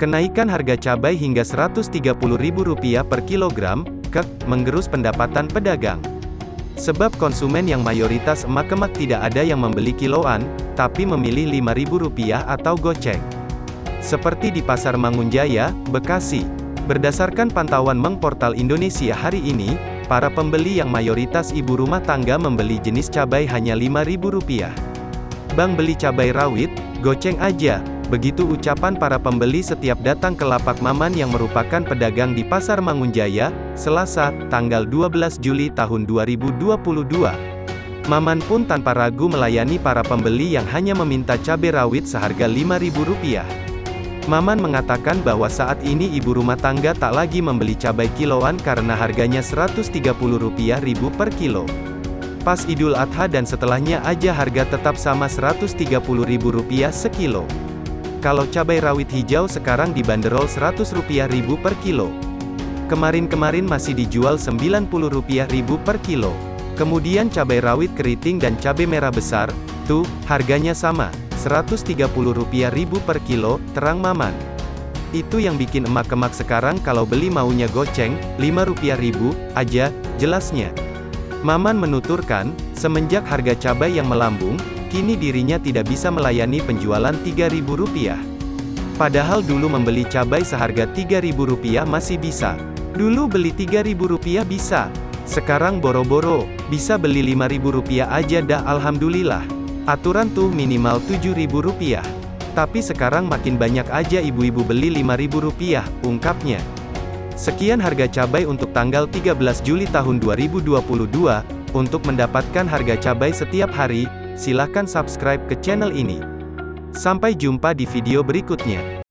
Kenaikan harga cabai hingga Rp130.000 per kilogram, kek, menggerus pendapatan pedagang. Sebab konsumen yang mayoritas emak-emak tidak ada yang membeli kiloan, tapi memilih Rp5.000 atau goceng. Seperti di Pasar Mangunjaya, Bekasi. Berdasarkan pantauan Meng Portal Indonesia hari ini, para pembeli yang mayoritas ibu rumah tangga membeli jenis cabai hanya Rp5.000. Bang beli cabai rawit, goceng aja, Begitu ucapan para pembeli setiap datang ke lapak Maman yang merupakan pedagang di Pasar Mangunjaya, Selasa, tanggal 12 Juli tahun 2022. Maman pun tanpa ragu melayani para pembeli yang hanya meminta cabai rawit seharga Rp5.000. Maman mengatakan bahwa saat ini ibu rumah tangga tak lagi membeli cabai kiloan karena harganya Rp130.000 per kilo. Pas Idul Adha dan setelahnya aja harga tetap sama Rp130.000 sekilo. Kalau cabai rawit hijau sekarang dibanderol Rp100 ribu per kilo. Kemarin-kemarin masih dijual Rp90 ribu per kilo. Kemudian cabai rawit keriting dan cabai merah besar, tuh, harganya sama, Rp130 ribu per kilo, terang Maman. Itu yang bikin emak-emak sekarang kalau beli maunya goceng, Rp5 ribu, aja, jelasnya. Maman menuturkan, semenjak harga cabai yang melambung, Kini dirinya tidak bisa melayani penjualan Rp3.000. Padahal dulu membeli cabai seharga Rp3.000 masih bisa. Dulu beli Rp3.000 bisa. Sekarang boro-boro, bisa beli Rp5.000 aja dah Alhamdulillah. Aturan tuh minimal Rp7.000. Tapi sekarang makin banyak aja ibu-ibu beli Rp5.000, ungkapnya. Sekian harga cabai untuk tanggal 13 Juli tahun 2022. Untuk mendapatkan harga cabai setiap hari, Silahkan subscribe ke channel ini. Sampai jumpa di video berikutnya.